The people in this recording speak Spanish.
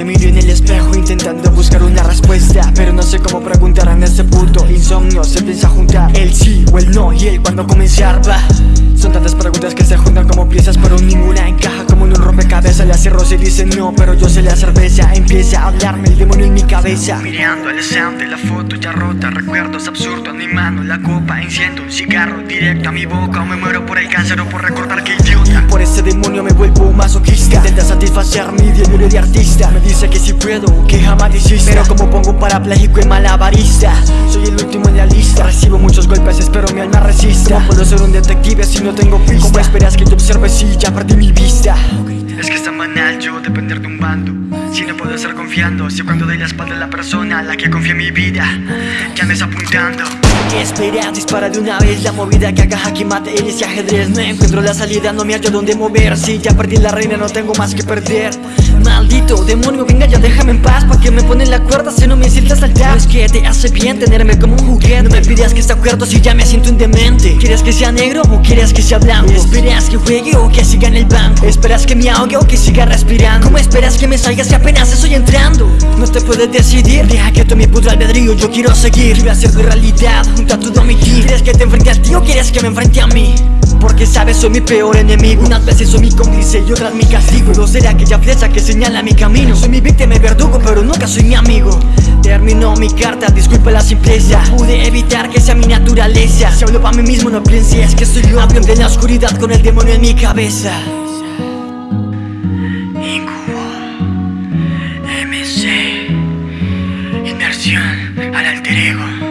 Me miro en el espejo intentando buscar una respuesta Pero no sé cómo preguntar en ese punto Insomnio. Se piensa juntar el sí o el no y el cuándo comenzar va Son tantas preguntas que se juntan como piezas para un le roce y dice no, pero yo sé la cerveza Empieza a hablarme el demonio en mi cabeza. Mirando el de la foto ya rota Recuerdos absurdos animando la copa Enciendo un cigarro directo a mi boca O me muero por el cáncer o por recordar que idiota. Por ese demonio me vuelvo masoquista. Intenta satisfacer mi diario de artista. Me dice que si puedo, que jamás desista. Pero como pongo un parapléjico y malabarista Soy el último en la lista. Recibo muchos golpes, espero mi alma resista. ¿Cómo puedo ser un detective si no tengo pista? ¿Cómo esperas que te observe si ya perdí mi vista? Es que está banal yo depender de un bando. Si no puedo estar confiando Si cuando doy la espalda a la persona a la que confía en mi vida Ya me está apuntando. Espera, dispara de una vez la movida que haga jaque mate él ese ajedrez. No encuentro la salida, no me hallo dónde mover. Si ya perdí la reina no tengo más que perder Maldito demonio, venga ya déjame en paz Pa' que me ponen la cuerda si no me sientas saltar No es que te hace bien tenerme como un juguete No me pidas que esté acuerdo si ya me siento un demente ¿Quieres que sea negro o quieres que sea blanco? ¿Esperas que juegue o que siga en el banco? ¿Esperas que me ahogue o que siga respirando? ¿Cómo esperas que me salga si apenas estoy entrando? No te puedes decidir, deja que tome mi puto albedrío Yo quiero seguir, quiero hacer tu realidad junto a tu domitir ¿Quieres que te enfrente a ti o quieres que me enfrente a mí? Porque sabes soy mi peor enemigo. Unas veces soy mi cómplice y otras mi castigo. Yo seré aquella flecha que señala mi camino. Soy mi víctima y verdugo pero nunca soy mi amigo. Terminó mi carta, disculpa la simpleza. Pude evitar que sea mi naturaleza. Si hablo para mí mismo no pienses que soy yo. Avión de la oscuridad con el demonio en mi cabeza. Incubo MC Inversión al alter ego.